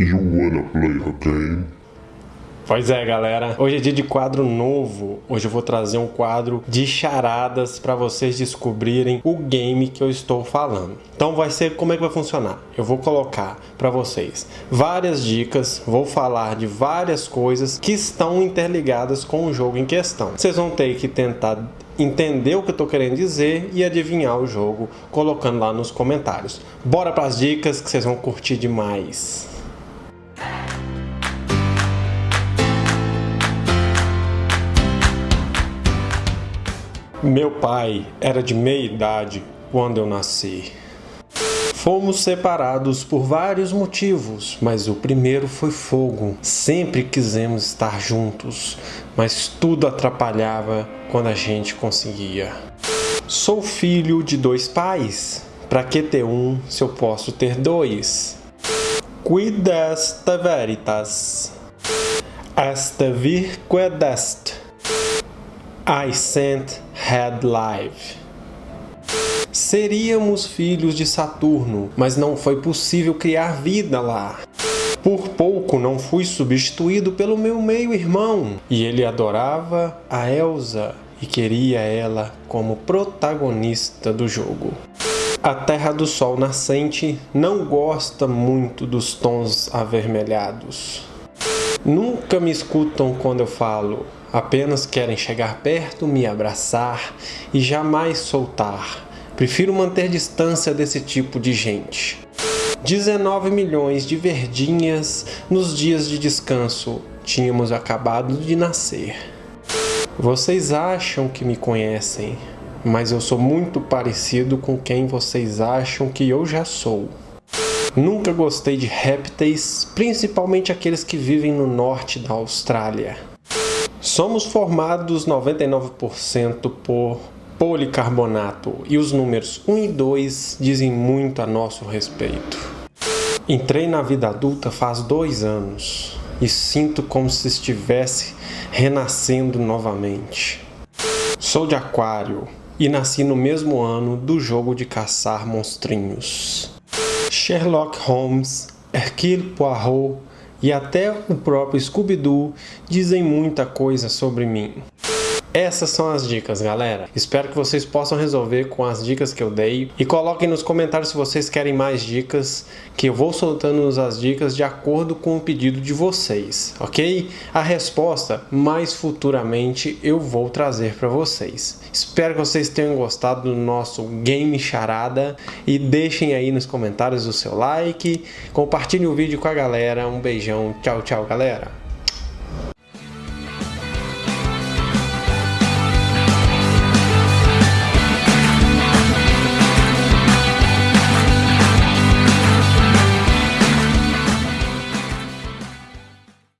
You wanna play a game? Pois é, galera. Hoje é dia de quadro novo. Hoje eu vou trazer um quadro de charadas para vocês descobrirem o game que eu estou falando. Então vai ser como é que vai funcionar. Eu vou colocar para vocês várias dicas, vou falar de várias coisas que estão interligadas com o jogo em questão. Vocês vão ter que tentar entender o que eu estou querendo dizer e adivinhar o jogo colocando lá nos comentários. Bora para as dicas que vocês vão curtir demais. Meu pai era de meia idade quando eu nasci. Fomos separados por vários motivos, mas o primeiro foi fogo. Sempre quisemos estar juntos, mas tudo atrapalhava quando a gente conseguia. Sou filho de dois pais. Para que ter um se eu posso ter dois? Quid est veritas? Est virque est. I sent had live. Seríamos filhos de Saturno, mas não foi possível criar vida lá. Por pouco não fui substituído pelo meu meio-irmão, e ele adorava a Elsa e queria ela como protagonista do jogo. A Terra do Sol nascente não gosta muito dos tons avermelhados. Nunca me escutam quando eu falo, apenas querem chegar perto, me abraçar e jamais soltar. Prefiro manter distância desse tipo de gente. 19 milhões de verdinhas nos dias de descanso. Tínhamos acabado de nascer. Vocês acham que me conhecem, mas eu sou muito parecido com quem vocês acham que eu já sou. Nunca gostei de répteis, principalmente aqueles que vivem no norte da Austrália. Somos formados 99% por policarbonato e os números 1 e 2 dizem muito a nosso respeito. Entrei na vida adulta faz dois anos e sinto como se estivesse renascendo novamente. Sou de Aquário e nasci no mesmo ano do jogo de caçar monstrinhos. Sherlock Holmes, Hercule Poirot e até o próprio Scooby-Doo dizem muita coisa sobre mim. Essas são as dicas, galera. Espero que vocês possam resolver com as dicas que eu dei. E coloquem nos comentários se vocês querem mais dicas, que eu vou soltando as dicas de acordo com o pedido de vocês, ok? A resposta, mais futuramente, eu vou trazer para vocês. Espero que vocês tenham gostado do nosso Game Charada e deixem aí nos comentários o seu like, compartilhem o vídeo com a galera. Um beijão, tchau, tchau, galera!